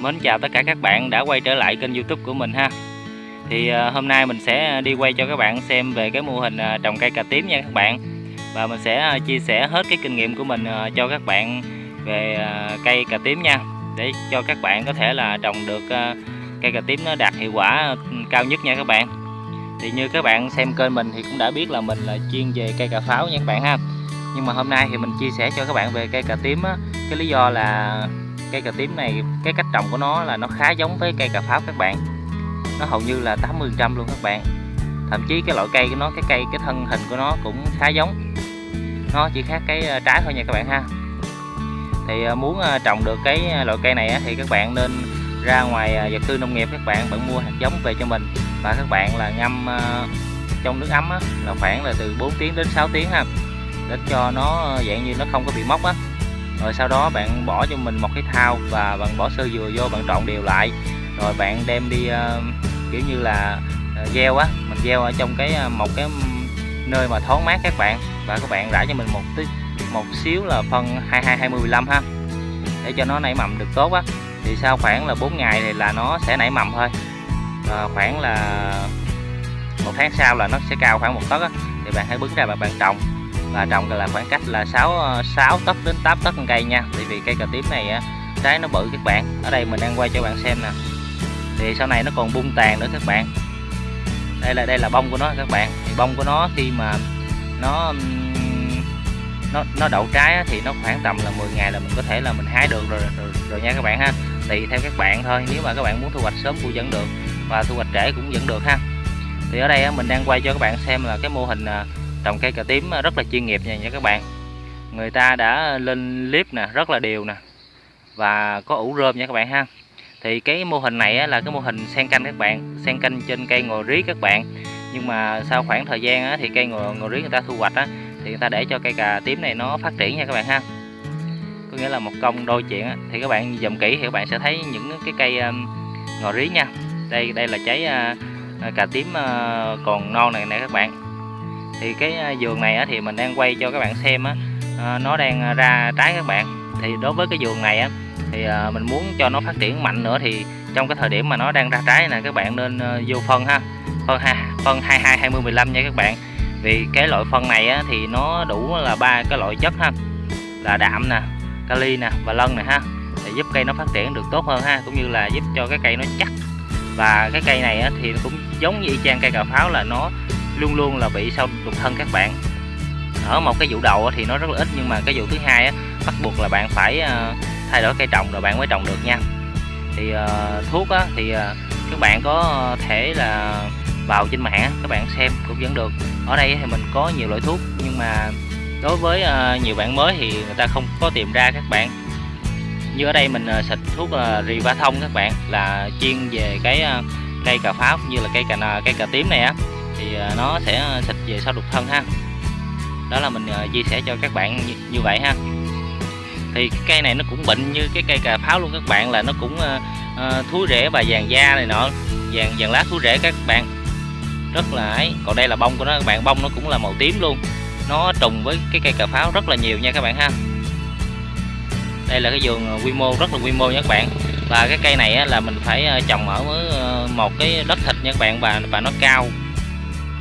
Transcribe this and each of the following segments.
Mến chào tất cả các bạn đã quay trở lại kênh youtube của mình ha. Thì à, hôm nay mình sẽ đi quay cho các bạn xem về cái mô hình à, trồng cây cà tím nha các bạn. Và mình sẽ à, chia sẻ hết cái kinh nghiệm của mình cho các bạn về cây cà tím nha. Để cho các bạn có thể là trồng được cây cà tím nó đạt hiệu quả cao nhất nha các bạn. Thì như các bạn xem kênh mình thì cũng đã biết là mình là chuyên về cây cà pháo nha các bạn ha. Nhưng mà hôm nay thì mình chia sẻ cho các bạn về cây cà tím á. Cái lý do là cây cà tím này, cái cách trồng của nó là nó khá giống với cây cà pháo các bạn. Nó hầu như là 80 trăm luôn các bạn. Thậm chí cái loại cây của nó, cái cây, cái thân hình của nó cũng khá giống. Nó chỉ khác cái ờ, trái thôi nha các bạn ha. Thì ờ, muốn ờ, trồng được cái loại cây này thì các bạn nên ra ngoài vật tư nông nghiệp các bạn bạn mua hạt giống về cho mình. Và các bạn là ngâm trong nước ấm là khoảng là từ 4 tiếng đến 6 tiếng ha, để cho nó dạng như nó không có bị mốc á rồi sau đó bạn bỏ cho mình một cái thao và bạn bỏ sơ dừa vô bạn trộn đều lại. Rồi bạn đem đi uh, kiểu như là uh, gieo á mình gieo ở trong cái uh, một cái nơi mà thoáng mát các bạn. Và các bạn rải cho mình một tí một xíu là phân 22 20 15 ha để cho nó nảy mầm được tốt á. Thì sau khoảng là 4 ngày thì là nó sẽ nảy mầm thôi. À, khoảng là một tháng sau là nó sẽ cao khoảng một tấc á. Thì bạn hãy bứng ra và bạn trồng và trồng là khoảng cách là 6 6 ờ, tấc đến 8 tấc cây nha. Tại vì cây cà tím này trái nó bự các bạn. Ở đây mình đang quay cho bạn xem nè. Thì sau này nó còn bung tàn nữa các bạn. Đây là đây là bông của nó các bạn. Thì bông của nó khi mà nó nó nó đậu trái thì nó khoảng tầm là 10 ngày là mình có thể là mình hái được rồi rồi, rồi nha các bạn ha. Tùy theo các bạn thôi. Nếu mà các bạn muốn thu hoạch sớm cũng vẫn được và thu hoạch trễ cũng vẫn được ha. Thì ở đây mình đang quay cho các bạn xem là cái mô hình à, trồng cây cà tím ờ, rất là chuyên nghiệp nha nha các bạn. Người ta đã lên clip nè rất là đều nè và có ủ rơm nha các bạn ha. Thì cái mô hình này là cái mô hình sen canh các bạn sen canh trên cây ngò rí các bạn. Nhưng mà sau khoảng thời gian thì cây ngò, ngò rí người ta thu hoạch thì người ta để cho cây cà tím này nó phát triển nha các bạn ha. Có nghĩa là một công đôi chuyện thì các bạn dòm kỹ thì các bạn sẽ thấy những cái cây ngò rí nha. Đây đây là trái ờ, ờ, cà tím còn non này nè các bạn thì cái à, vườn này thì mình đang quay cho các bạn xem á. À, nó đang à, ra trái các bạn. Thì đối với cái vườn này á thì mình muốn cho nó phát triển mạnh nữa thì trong cái thời điểm mà nó đang ra trái nè các bạn nên vô phân ha. Phân ha phân 22 20 15 nha các bạn. Vì cái loại phân này á, thì nó đủ là ba cái loại chất ha. Là đạm nè kali nè và lân nè ha. Để giúp cây nó phát triển được tốt hơn ha cũng như là giúp cho cái cây nó chắc. Và cái cây này á, thì cũng giống như y chang cây cà pháo là nó luôn luôn là bị sâu đục thân các bạn. Ở một cái vụ đầu thì nó rất là ít nhưng mà cái vụ thứ hai á, bắt buộc là bạn phải ờ, thay đổi cây trồng rồi bạn mới trồng được nha. Thì uh, thuốc á, thì uh, các bạn có thể là vào trên mạng các bạn xem cũng vẫn được. Ở đây thì mình có nhiều loại thuốc nhưng mà đối với uh, nhiều bạn mới thì người ta không có tìm ra các bạn. Như ở đây mình uh, xịt thuốc uh, riva thông các bạn là chuyên về cái uh, cây cà pháo như là cây cà cây cà tím này á thì à, nó sẽ à, xịt về sau đục thân ha. Đó là mình à, chia sẻ cho các bạn như, như vậy ha. Thì cái cây này nó cũng bệnh như cái cây cà pháo luôn các bạn là nó cũng uh, rễ và vàng da này nọ vàng vàng lá thú rễ các bạn. Rất là ấy còn đây là bông của nó các bạn bông nó cũng là màu tím luôn. Nó trùng với cái cây cà pháo rất là nhiều nha các bạn ha. Đây là cái vườn quy mô rất là quy mô nha các bạn. Và cái cây này là mình phải trồng ở một cái đất thịt nha các bạn và và nó cao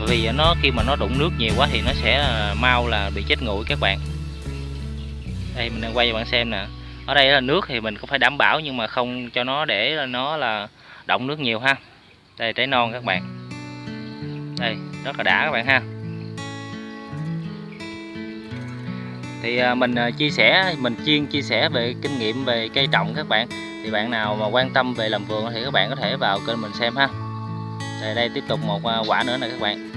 vì nó, khi mà nó đụng nước nhiều quá thì nó sẽ à, mau là bị chết nguội các bạn. Đây, mình đang quay cho bạn xem nè. Ở đây là nước thì mình cũng phải đảm bảo nhưng mà không cho nó để nó là động nước nhiều ha. Đây, trái non các bạn. Đây, rất là đã các bạn ha. Thì à, mình à, chia sẻ, mình chuyên chia sẻ về kinh nghiệm về cây trồng các bạn. Thì bạn nào mà quan tâm về làm vườn thì các bạn có thể vào kênh mình xem ha. Đây đây, tiếp tục một quả nữa nè các bạn.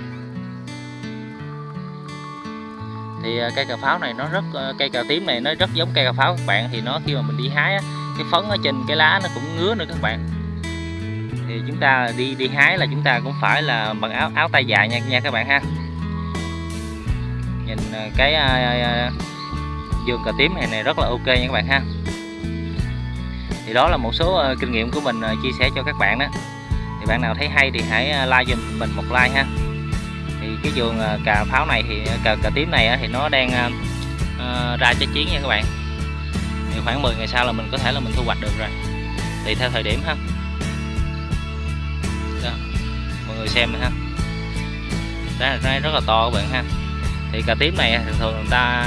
Thì ờ, cây cà pháo này nó rất ờ, cây cà tím này nó rất giống cây cà pháo các bạn. Thì nó khi mà mình đi hái cái phấn ở trên cái lá nó cũng ngứa nữa các bạn. Thì chúng ta đi đi hái là chúng ta cũng phải là bằng áo áo tay dài nha nha các bạn ha. Nhìn ờ, cái vườn cà tím này này rất là ok nha các bạn ha. Thì đó là một số kinh nghiệm của mình chia sẻ cho các bạn đó. Thì bạn nào thấy hay thì hãy like cho mình một like ha thì cái vườn à, cà pháo này thì à, cà, cà tím này thì nó đang uh, ra trái chiến nha các bạn. Thì khoảng 10 ngày sau là mình có thể là mình thu hoạch được rồi. Tùy theo thời điểm ha. Đó mọi người xem ha. Ra ra rất là to các bạn ha. Thì cà tím này thường thường người ta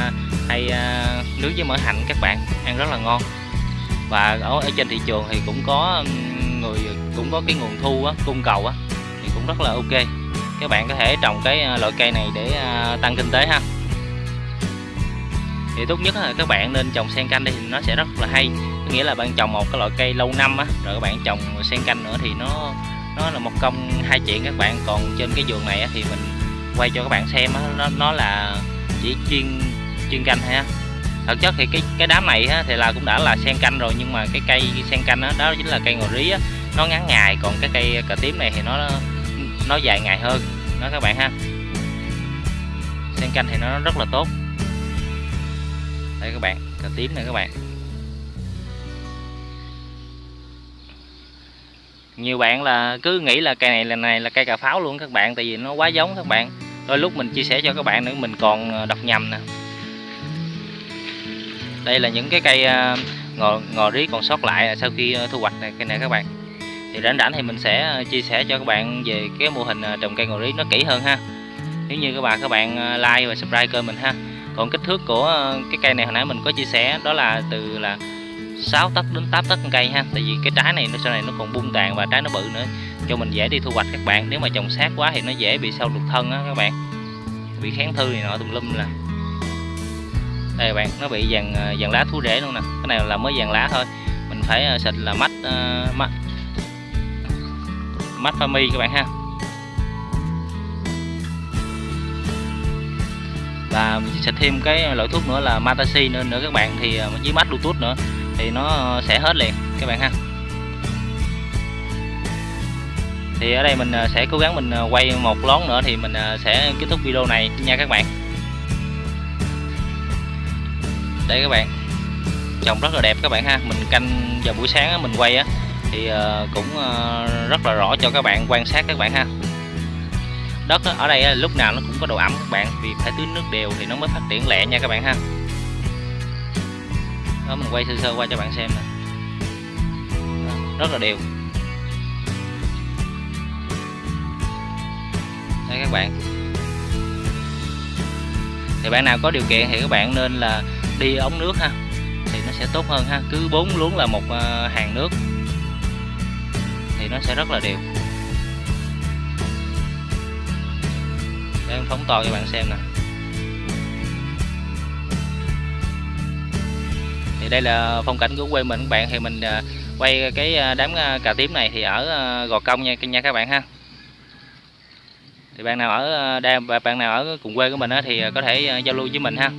hay uh, nướng với mỡ hạnh các bạn ăn rất là ngon. Và ở, ở trên thị trường thì cũng có người cũng có cái nguồn thu á, cung cầu á thì cũng rất là ok các bạn có thể trồng cái à, loại cây này để à, tăng kinh tế ha. Thì tốt nhất là các bạn nên trồng sen canh đi thì nó sẽ rất là hay. Có nghĩa là bạn trồng một cái loại cây lâu năm á rồi các bạn trồng sen canh nữa thì nó nó là một công hai chuyện các bạn. Còn trên cái vườn này á, thì mình quay cho các bạn xem á, nó nó là chỉ chuyên chuyên canh ha. Thực chất thì cái cái đám này á, thì là cũng đã là sen canh rồi nhưng mà cái cây sen canh đó, đó chính là cây ngò rí á, nó ngắn ngày còn cái cây cà tím này thì nó nó dài ngày hơn. Đó các bạn ha. Sen canh thì nó rất là tốt. Đây các bạn, cà tím này các bạn. Nhiều bạn là cứ nghĩ là cây này, là này là cây cà pháo luôn các bạn, tại vì nó quá giống các bạn. Đôi lúc mình chia sẻ cho các bạn nữa, mình còn ờ, đọc nhầm nè. Đây là những cái cây ờ, ngò ngò rí còn sót lại sau khi ờ, thu hoạch này, cây này các bạn thì rảnh rảnh thì mình sẽ ờ, chia sẻ cho các bạn về cái mô hình ờ, trồng cây ngò rí nó kỹ hơn ha. Nếu như các bạn các bạn ờ, like và subscribe kênh mình ha. Còn kích thước của cái cây này hồi nãy mình có chia sẻ đó là từ là 6 tấc đến 8 tấc cây ha. Tại vì cái trái này nó sau này nó còn bung tàn và trái nó bự nữa cho mình dễ đi thu hoạch các bạn. Nếu mà trồng sát quá thì nó dễ bị sâu lục thân á các bạn. Bị kháng thư này nọ tùm lum là đây các bạn nó bị vàng vàng lá thú rễ luôn nè. Cái này là mới vàng lá thôi. Mình phải xịt là mắt uh, mắt pha mi các bạn ha. Và mình sẽ thêm cái loại thuốc nữa là Matasi nữa nữa các bạn. Thì à, dưới mắt Bluetooth nữa thì nó sẽ hết liền các bạn ha. Thì ở đây mình à, sẽ cố gắng mình à, quay một lón nữa thì mình sẽ kết thúc video này nha các bạn. Đây các bạn. Trồng rất là đẹp các bạn ha. Mình canh vào buổi sáng mình quay á thì ờ, cũng ờ, rất là rõ cho các bạn quan sát các bạn ha. Đất ở đây lúc nào nó cũng có độ ẩm các bạn, vì phải tưới nước đều thì nó mới phát triển lẹ nha các bạn ha. Đó, mình quay sơ sơ qua cho bạn xem nè. Rất là đều. Đây các bạn. Thì bạn nào có điều kiện thì các bạn nên là đi ống nước ha, thì nó sẽ tốt hơn ha. Cứ bốn luống là một ờ, hàng nước thì nó sẽ rất là đều để em phóng to cho bạn xem nè. Thì đây là phong cảnh của quê mình. Các bạn thì mình à, quay cái à, đám à, cà tím này thì ở gò công nha nha các bạn ha. Thì bạn nào ở đây bạn nào ở cùng quê của mình thì có thể giao lưu với mình ha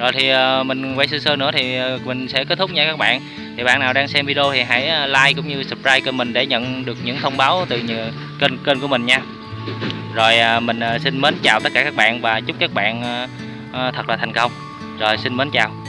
rồi thì ờ, mình quay sơ sơ nữa thì ờ, mình sẽ kết thúc nha các bạn. Thì bạn nào đang xem video thì hãy ờ, like cũng như subscribe kênh mình để nhận được những thông báo từ kênh kênh của mình nha. Rồi mình xin mến chào tất cả các bạn và chúc các bạn thật là thành công. Rồi, xin mến chào.